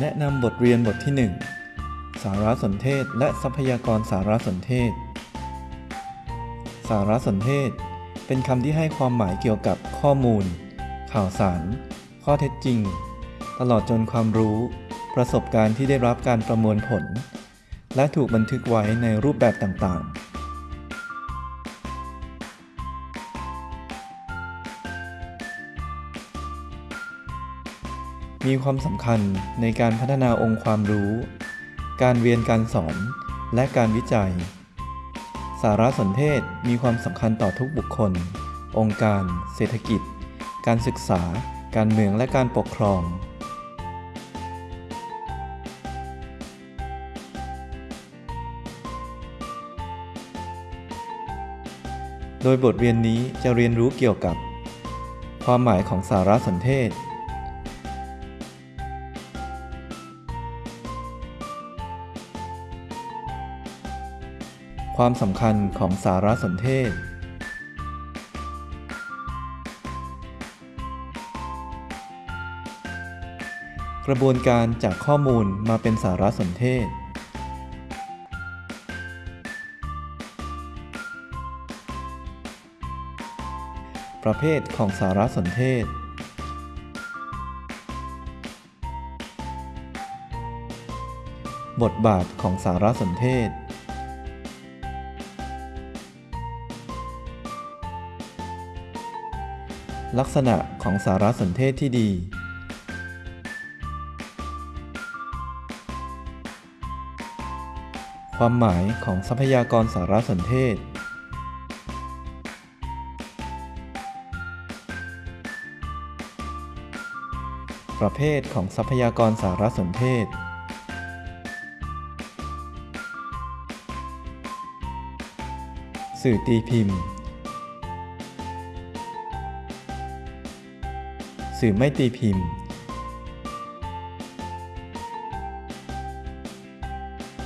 แนะนำบทเรียนบทที่ 1 สารสนเทศและทรัพยากรสารสนเทศ สารสนเทศ เป็นคำที่ให้ความหมายเกี่ยวกับข้อมูล ข่าวสาร ข้อเท็จจริง ตลอดจนความรู้ ประสบการณ์ที่ได้รับการประมวลผล และถูกบันทึกไว้ในรูปแบบต่างๆ มีความสำคัญในการพัฒนาองค์ความรู้ การเรียนการสอน และการวิจัย สารสนเทศมีความสำคัญต่อทุกบุคคล องค์การ เศรษฐกิจ การศึกษา การเมืองและการปกครองโดยบทเรียนนี้จะเรียนรู้เกี่ยวกับ ความหมายของสารสนเทศ ความสำคัญของสารสนเทศ กระบวนการจากข้อมูลมาเป็นสารสนเทศ ประเภทของสารสนเทศบทบาทของสารสนเทศ ลักษณะของสารสนเทศที่ดี ความหมายของทรัพยากรสารสนเทศ ประเภทของทรัพยากรสารสนเทศ สื่อตีพิมพ์ สื่อไม่ตีพิมพ์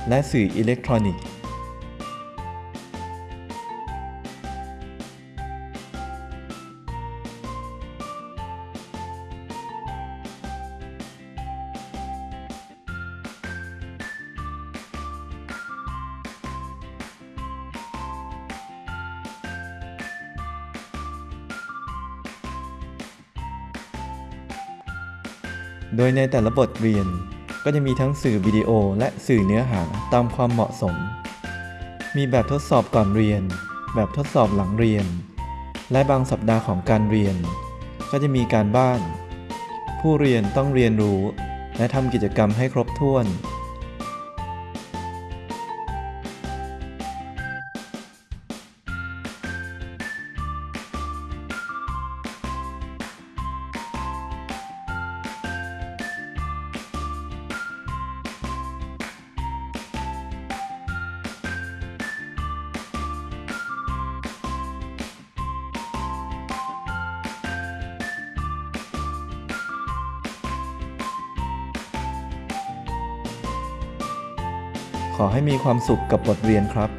และสื่ออิเล็กทรอนิกส์ โดยในแต่ละบทเรียนก็จะมีทั้งสื่อวิดีโอและสื่อเนื้อหาตามความเหมาะสม มีแบบทดสอบก่อนเรียน แบบทดสอบหลังเรียน และบางสัปดาห์ของการเรียน ก็จะมีการบ้าน ผู้เรียนต้องเรียนรู้ และทำกิจกรรมให้ครบถ้วน ขอให้มีความสุขกับบทเรียนครับ